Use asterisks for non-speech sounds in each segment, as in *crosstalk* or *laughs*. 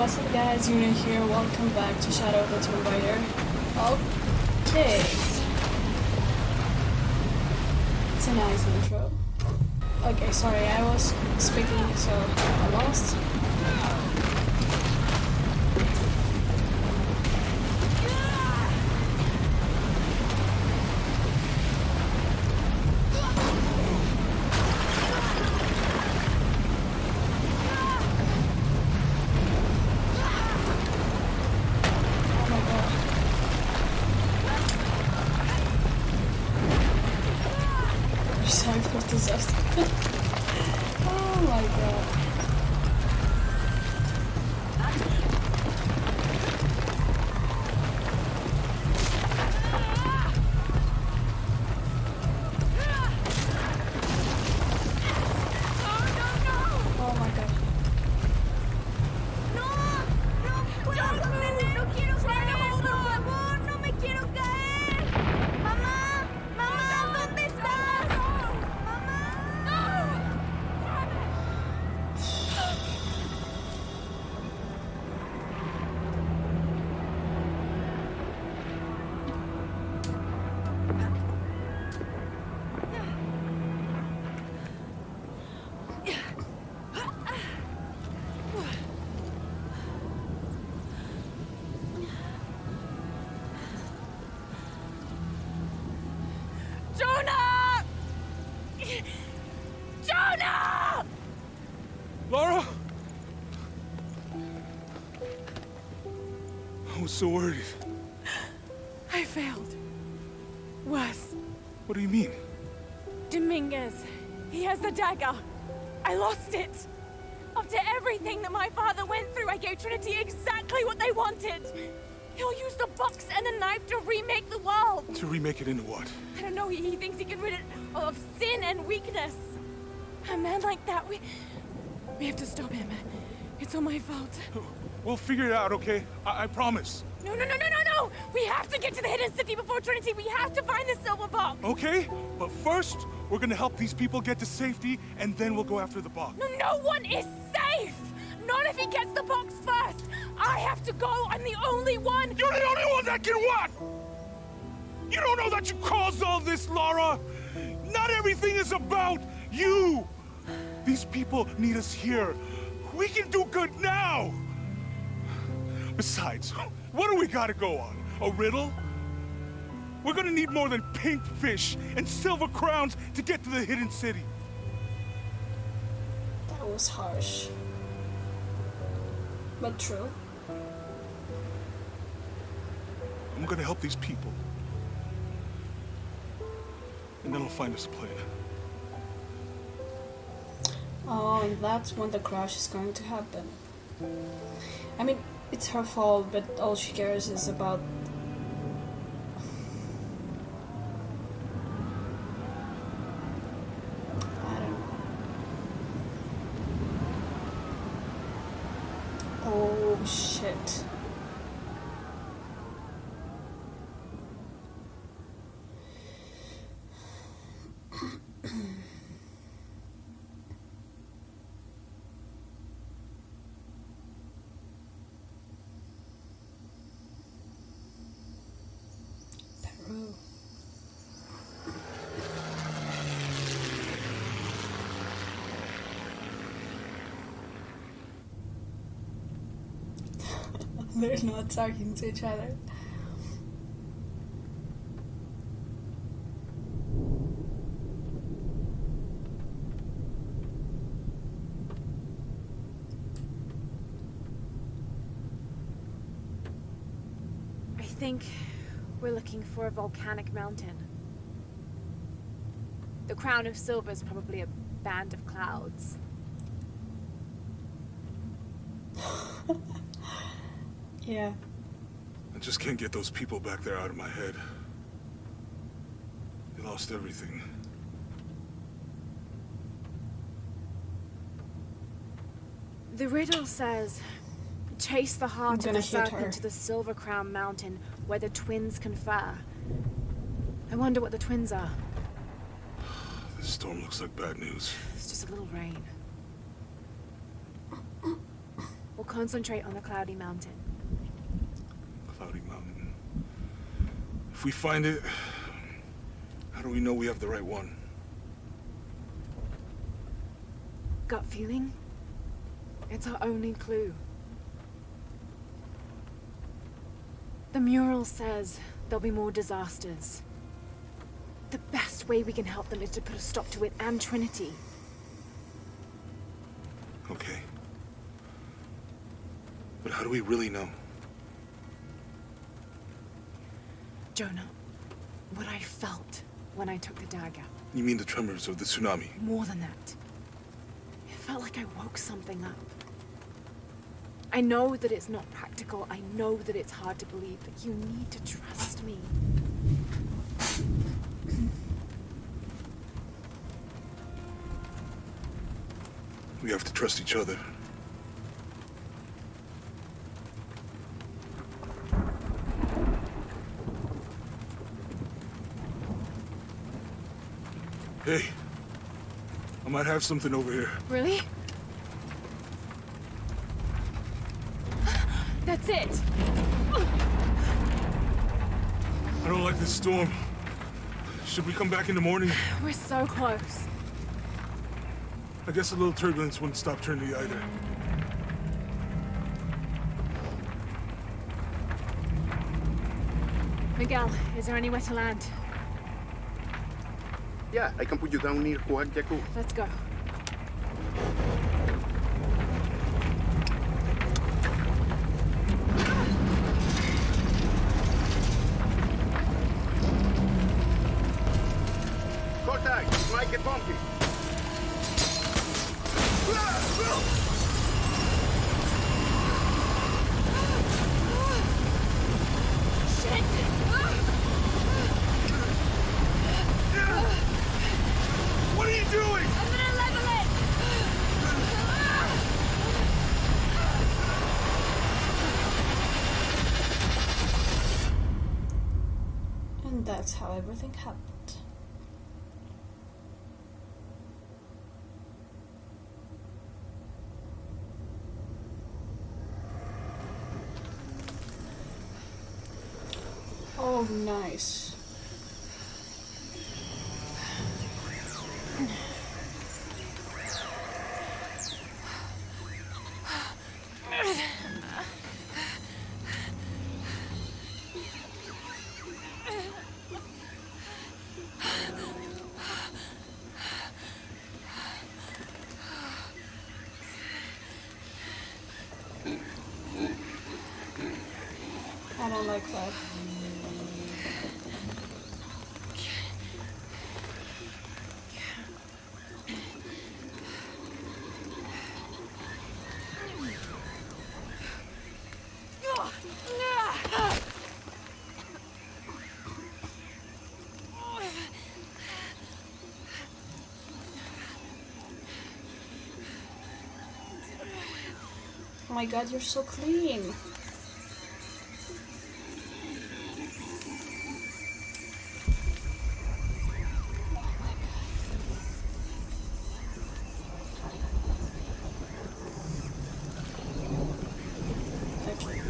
What's up guys, Yuna here, welcome back to Shadow of the Tomb Raider. Okay. It's a nice intro. Okay, sorry, I was speaking so I lost. I so worried. I failed. Worse. What do you mean? Dominguez. He has the dagger. I lost it. After everything that my father went through, I gave Trinity exactly what they wanted. He'll use the box and the knife to remake the world. To remake it into what? I don't know, he, he thinks he can rid it of sin and weakness. A man like that, we... We have to stop him. It's all my fault. We'll figure it out, okay? I, I promise. No, no, no, no, no, no! We have to get to the hidden city before Trinity. We have to find the silver box. Okay? But first, we're gonna help these people get to safety, and then we'll go after the box. No, no one is safe! Not if he gets the box first! I have to go! I'm the only one! You're the only one that can what? You don't know that you caused all this, Lara! Not everything is about you! These people need us here. We can do good now! Besides, what do we gotta go on? A riddle? We're gonna need more than pink fish and silver crowns to get to the hidden city. That was harsh. But true. I'm gonna help these people. And then I'll find us a plane. Oh, and that's when the crash is going to happen. I mean, it's her fault, but all she cares is about. Oh shit. *clears throat* They're not talking to each other. I think we're looking for a volcanic mountain. The crown of silver is probably a band of clouds. *laughs* Yeah. I just can't get those people back there out of my head. They lost everything. The riddle says, chase the heart of the serpent to the Silver Crown Mountain where the twins confer. I wonder what the twins are. This storm looks like bad news. It's just a little rain. We'll concentrate on the Cloudy Mountain. If we find it, how do we know we have the right one? Gut feeling? It's our only clue. The mural says there'll be more disasters. The best way we can help them is to put a stop to it and Trinity. Okay. But how do we really know? Jonah, what I felt when I took the dagger. You mean the tremors of the tsunami? More than that. It felt like I woke something up. I know that it's not practical. I know that it's hard to believe, but you need to trust me. We have to trust each other. Hey, I might have something over here. Really? That's it! I don't like this storm. Should we come back in the morning? We're so close. I guess a little turbulence wouldn't stop Trinity either. Miguel, is there anywhere to land? Yeah, I can put you down near Yaku. Let's go. That's how everything happened. Oh, nice. Oh my god, you're so clean. Okay.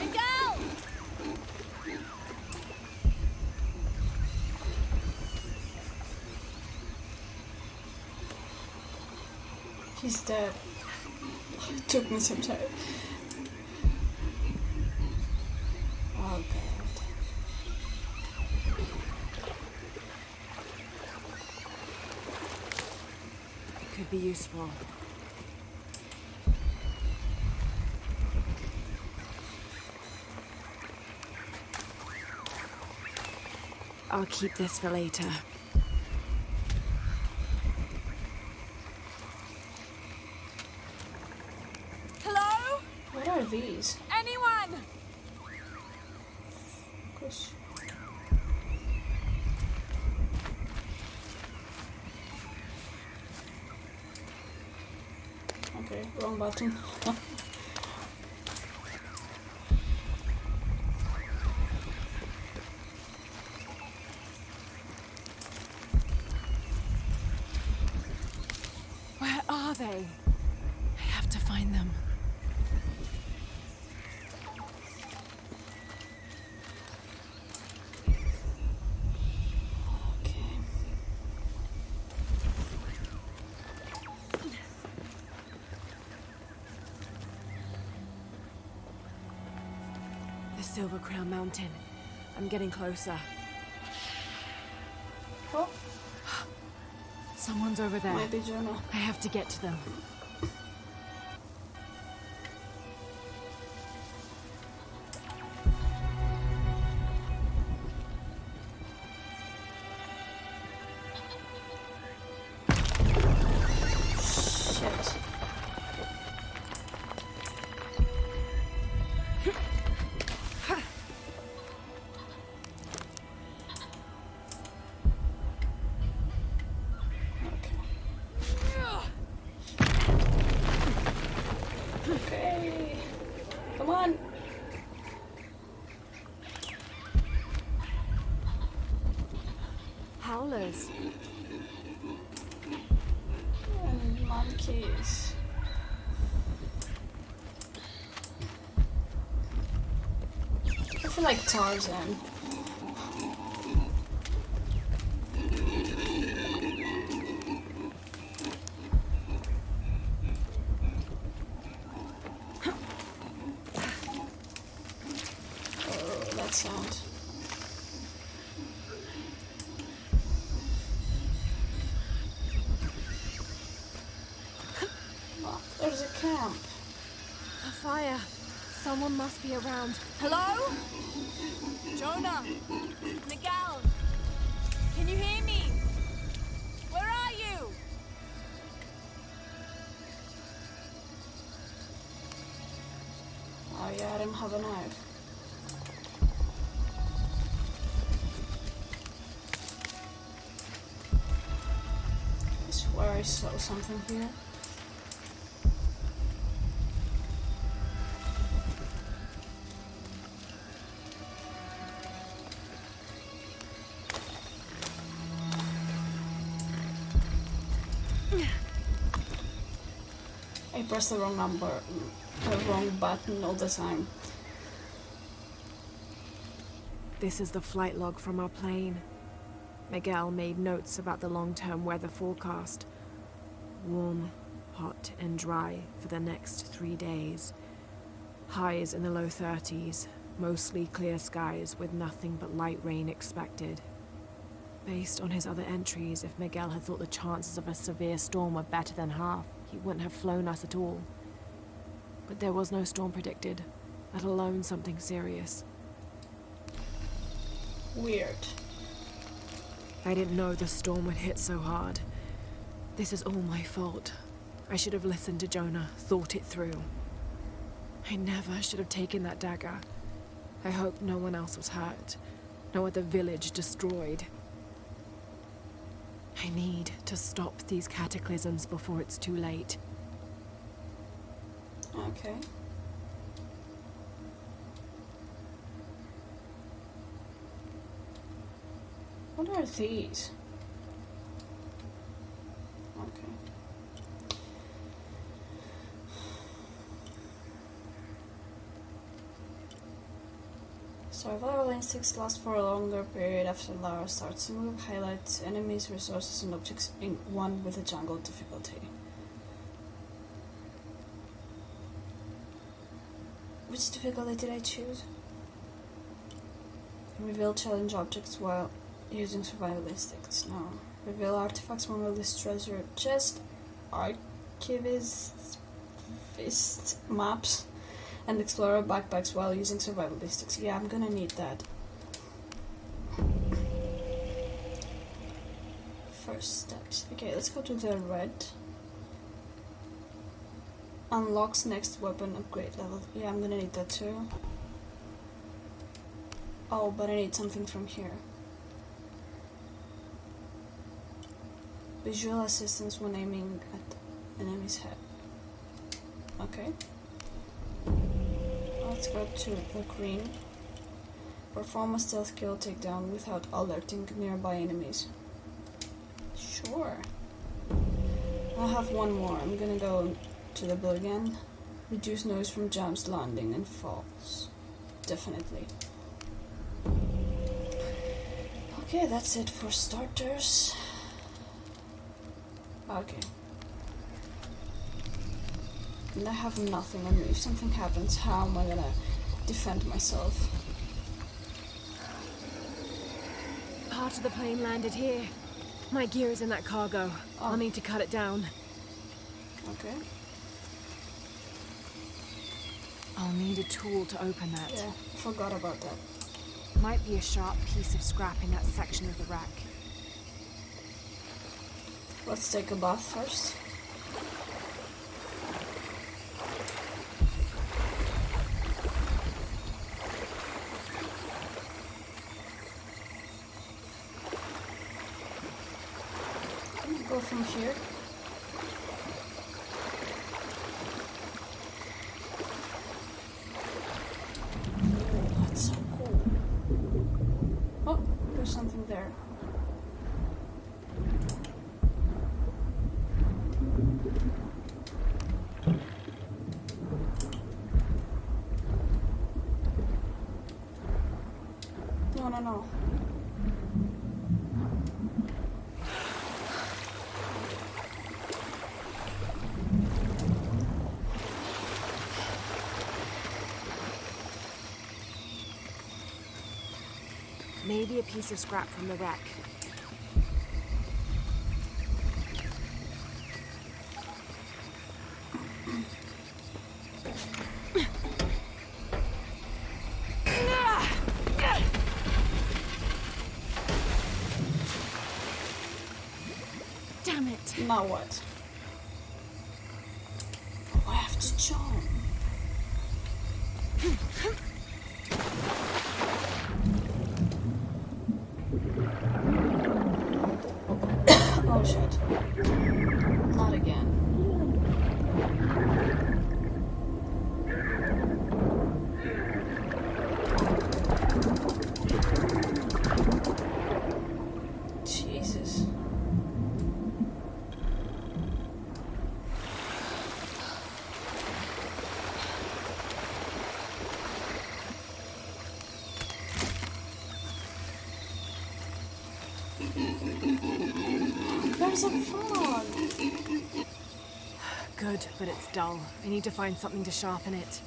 Miguel! He's dead. It took me some time. Oh god. Could be useful. I'll keep this for later. Hello? What are these? Anyone? Gosh. Okay, wrong button. are they? I have to find them. Okay. The Silver Crown Mountain. I'm getting closer. Oh, Someone's over there. might be Jonah. I have to get to them. Like Tarzan. Oh, that sound. There's a camp. A fire. Someone must be around. Hello? Jonah? Miguel? Can you hear me? Where are you? Oh yeah, I don't have a knife. I swear I saw something here. I pressed the wrong number, the wrong button all the time. This is the flight log from our plane. Miguel made notes about the long-term weather forecast. Warm, hot, and dry for the next three days. Highs in the low 30s, mostly clear skies with nothing but light rain expected. Based on his other entries, if Miguel had thought the chances of a severe storm were better than half, he wouldn't have flown us at all. But there was no storm predicted, let alone something serious. Weird. I didn't know the storm would hit so hard. This is all my fault. I should have listened to Jonah, thought it through. I never should have taken that dagger. I hope no one else was hurt. No other village destroyed. I need to stop these cataclysms before it's too late. Okay. What are these? Survival instincts last for a longer period after Lara starts to move, highlights enemies, resources, and objects in one with a jungle difficulty. Which difficulty did I choose? Reveal challenge objects while using survival instincts. No. Reveal artifacts from list treasure chest, archivist fist maps, and explorer backpacks while using survival instincts. Yeah, I'm gonna need that. First steps. Okay, let's go to the red. Unlocks next weapon upgrade level. Yeah, I'm gonna need that too. Oh, but I need something from here. Visual assistance when aiming at enemy's head. Okay. Let's go to the green. Perform a stealth kill takedown without alerting nearby enemies. Sure. I'll have one more. I'm gonna go to the blue again. Reduce noise from jumps, landing, and falls. Definitely. Okay, that's it for starters. Okay. And I have nothing on me. If something happens, how am I gonna defend myself? Part of the plane landed here. My gear is in that cargo. Oh. I'll need to cut it down. Okay. I'll need a tool to open that. Yeah, forgot about that. Might be a sharp piece of scrap in that section of the rack. Let's take a bath first. Can we go from here? That's so cool. Oh, there's something there. No, no, no. Maybe a piece of scrap from the wreck. Damn it. Now what? Oh, I have to jump. oh shit. Not again. Jesus. There's a frog. Good, but it's dull. I need to find something to sharpen it.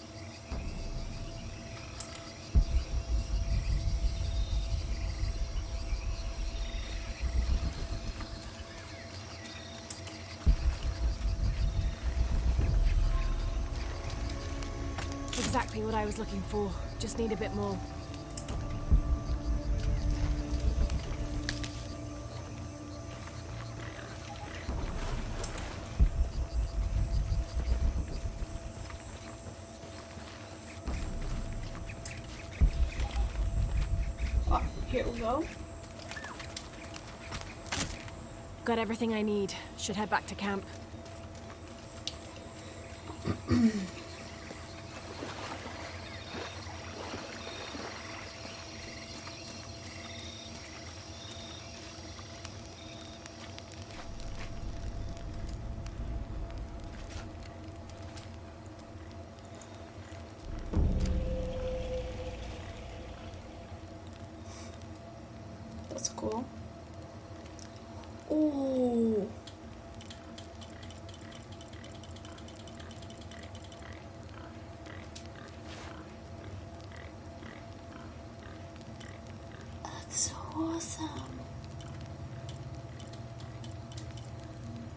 Exactly what I was looking for. Just need a bit more. Everything I need. Should head back to camp. That's cool.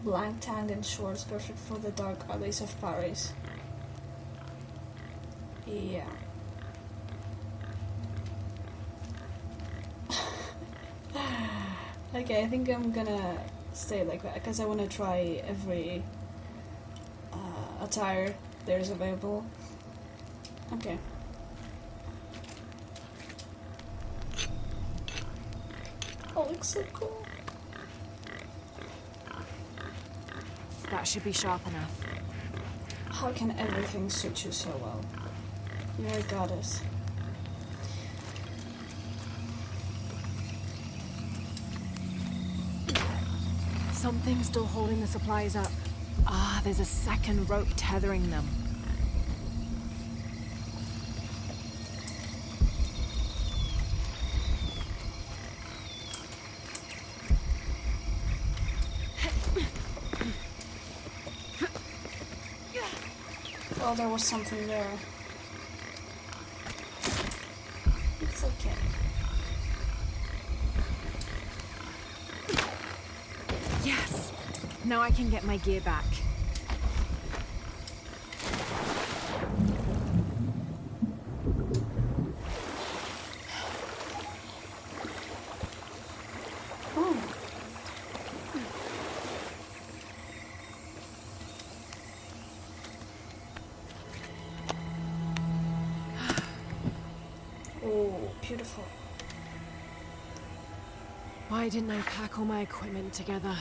Blank tang and shorts, perfect for the dark alleys of Paris. Yeah. *laughs* Okay, I think I'm gonna stay like that because I want to try every uh, attire there's available. Okay. Looks so cool. That should be sharp enough. How can everything suit you so well? You're a goddess. Something's still holding the supplies up. Ah, there's a second rope tethering them. Well, there was something there. It's okay. Yes! Now I can get my gear back. Oh, beautiful. Why didn't I pack all my equipment together?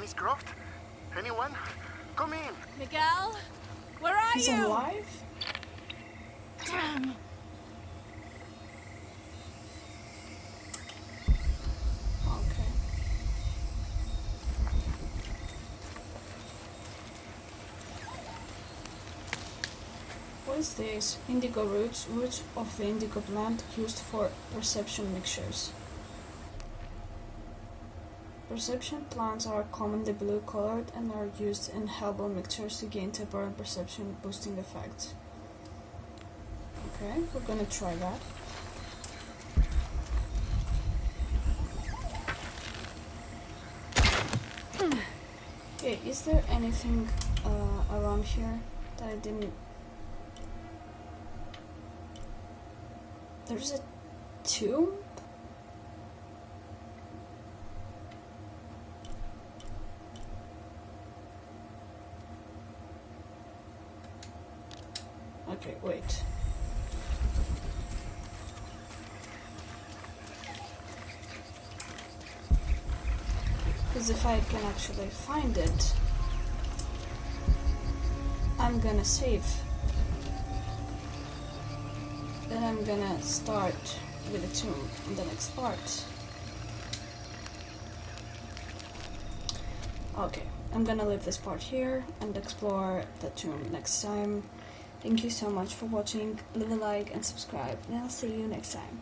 Miss Croft? Anyone? Come in. Miguel? Where are He's you? alive? Damn! Okay. This? Indigo roots, roots of the indigo plant used for perception mixtures. Perception plants are commonly blue colored and are used in herbal mixtures to gain temporary perception boosting effects. Okay, we're gonna try that. Okay, is there anything uh, around here that I didn't? There's a tomb. Okay, wait. Because if I can actually find it, I'm gonna save. Then I'm gonna start with the tomb in the next part. Okay, I'm gonna leave this part here and explore the tomb next time. Thank you so much for watching. Leave a like and subscribe, and I'll see you next time.